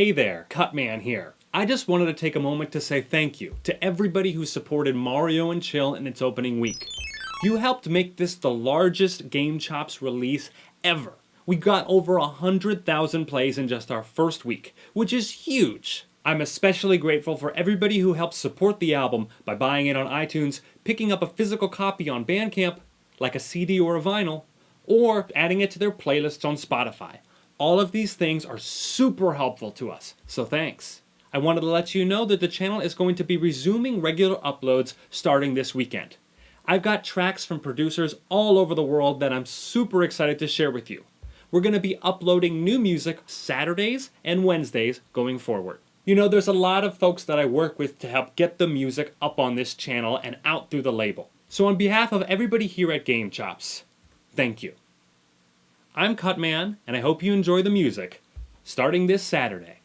Hey there, Cutman here. I just wanted to take a moment to say thank you to everybody who supported Mario and Chill in its opening week. You helped make this the largest Game Chops release ever. We got over 100,000 plays in just our first week, which is huge. I'm especially grateful for everybody who helped support the album by buying it on iTunes, picking up a physical copy on Bandcamp, like a CD or a vinyl, or adding it to their playlists on Spotify. All of these things are super helpful to us, so thanks. I wanted to let you know that the channel is going to be resuming regular uploads starting this weekend. I've got tracks from producers all over the world that I'm super excited to share with you. We're going to be uploading new music Saturdays and Wednesdays going forward. You know, there's a lot of folks that I work with to help get the music up on this channel and out through the label. So on behalf of everybody here at Game Chops, thank you. I'm Cutman, and I hope you enjoy the music, starting this Saturday.